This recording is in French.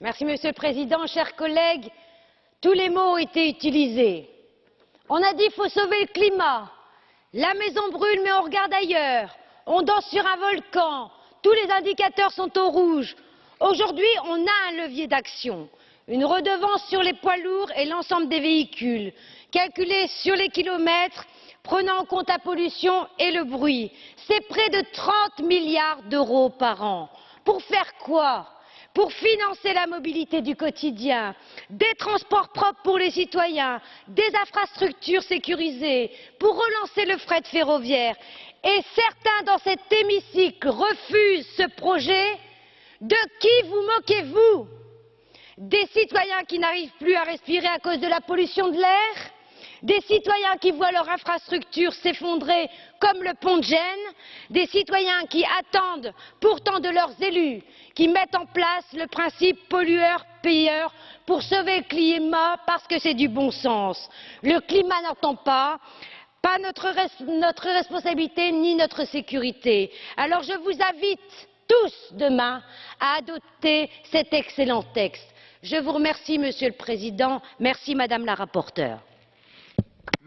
Merci, Monsieur le Président. Chers collègues, tous les mots ont été utilisés. On a dit qu'il faut sauver le climat. La maison brûle, mais on regarde ailleurs. On danse sur un volcan. Tous les indicateurs sont au rouge. Aujourd'hui, on a un levier d'action. Une redevance sur les poids lourds et l'ensemble des véhicules, calculée sur les kilomètres, prenant en compte la pollution et le bruit. C'est près de 30 milliards d'euros par an. Pour faire quoi? Pour financer la mobilité du quotidien, des transports propres pour les citoyens, des infrastructures sécurisées, pour relancer le fret ferroviaire. Et certains dans cet hémicycle refusent ce projet. De qui vous moquez-vous? Des citoyens qui n'arrivent plus à respirer à cause de la pollution de l'air? Des citoyens qui voient leur infrastructure s'effondrer comme le pont de Gênes, des citoyens qui attendent pourtant de leurs élus qui mettent en place le principe pollueur-payeur pour sauver le climat parce que c'est du bon sens. Le climat n'entend pas, pas notre, notre responsabilité ni notre sécurité. Alors je vous invite tous demain à adopter cet excellent texte. Je vous remercie, Monsieur le Président. Merci, Madame la rapporteure.